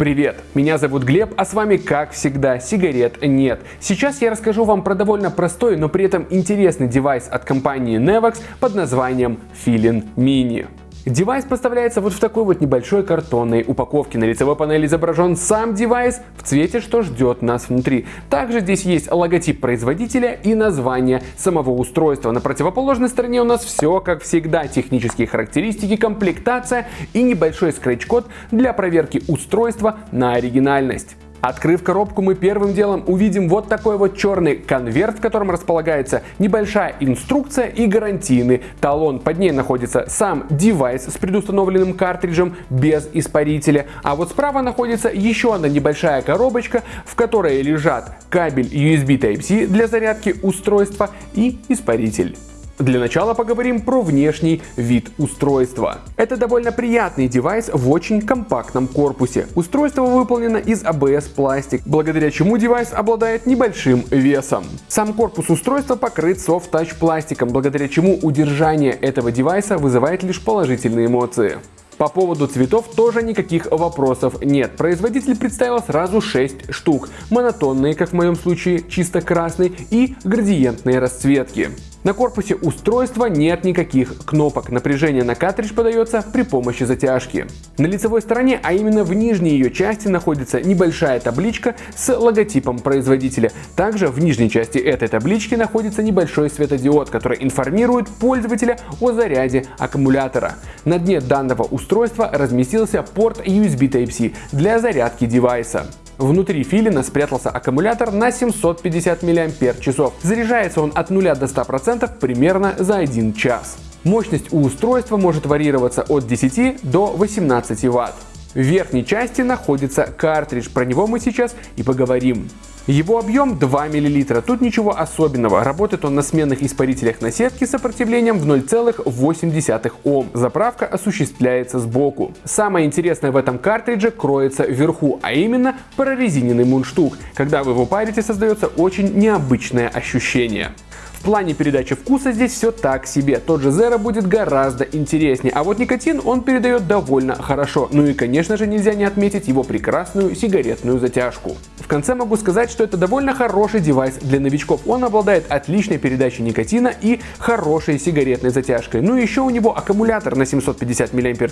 Привет, меня зовут Глеб, а с вами как всегда сигарет нет. Сейчас я расскажу вам про довольно простой, но при этом интересный девайс от компании Nevoks под названием Feelin Mini. Девайс поставляется вот в такой вот небольшой картонной упаковке. На лицевой панели изображен сам девайс в цвете, что ждет нас внутри. Также здесь есть логотип производителя и название самого устройства. На противоположной стороне у нас все как всегда. Технические характеристики, комплектация и небольшой скретч-код для проверки устройства на оригинальность. Открыв коробку, мы первым делом увидим вот такой вот черный конверт, в котором располагается небольшая инструкция и гарантийный талон. Под ней находится сам девайс с предустановленным картриджем без испарителя. А вот справа находится еще одна небольшая коробочка, в которой лежат кабель USB Type-C для зарядки устройства и испаритель. Для начала поговорим про внешний вид устройства. Это довольно приятный девайс в очень компактном корпусе. Устройство выполнено из ABS пластик, благодаря чему девайс обладает небольшим весом. Сам корпус устройства покрыт soft touch пластиком, благодаря чему удержание этого девайса вызывает лишь положительные эмоции. По поводу цветов тоже никаких вопросов нет. Производитель представил сразу 6 штук. Монотонные, как в моем случае, чисто красный и градиентные расцветки. На корпусе устройства нет никаких кнопок, напряжение на картридж подается при помощи затяжки. На лицевой стороне, а именно в нижней ее части, находится небольшая табличка с логотипом производителя. Также в нижней части этой таблички находится небольшой светодиод, который информирует пользователя о заряде аккумулятора. На дне данного устройства разместился порт USB Type-C для зарядки девайса. Внутри филина спрятался аккумулятор на 750 мАч. Заряжается он от 0 до 100% примерно за 1 час. Мощность у устройства может варьироваться от 10 до 18 Вт. В верхней части находится картридж, про него мы сейчас и поговорим. Его объем 2 мл, тут ничего особенного, работает он на сменных испарителях на сетке с сопротивлением в 0,8 Ом. Заправка осуществляется сбоку. Самое интересное в этом картридже кроется вверху, а именно прорезиненный мундштук. Когда вы его парите, создается очень необычное ощущение. В плане передачи вкуса здесь все так себе, тот же Zero будет гораздо интереснее, а вот никотин он передает довольно хорошо. Ну и конечно же нельзя не отметить его прекрасную сигаретную затяжку. Конце могу сказать, что это довольно хороший девайс для новичков. Он обладает отличной передачей никотина и хорошей сигаретной затяжкой. Ну и еще у него аккумулятор на 750 мАч,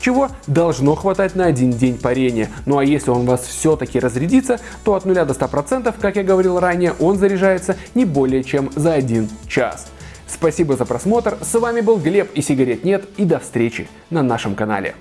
чего должно хватать на один день парения. Ну а если он у вас все-таки разрядится, то от 0 до 100%, как я говорил ранее, он заряжается не более чем за 1 час. Спасибо за просмотр, с вами был Глеб и сигарет нет и до встречи на нашем канале.